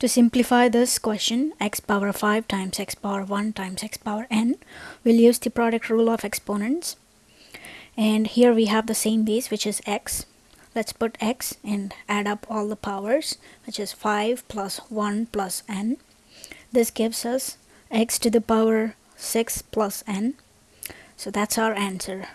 To simplify this question, x power 5 times x power 1 times x power n, we'll use the product rule of exponents. And here we have the same base, which is x. Let's put x and add up all the powers, which is 5 plus 1 plus n. This gives us x to the power 6 plus n. So that's our answer.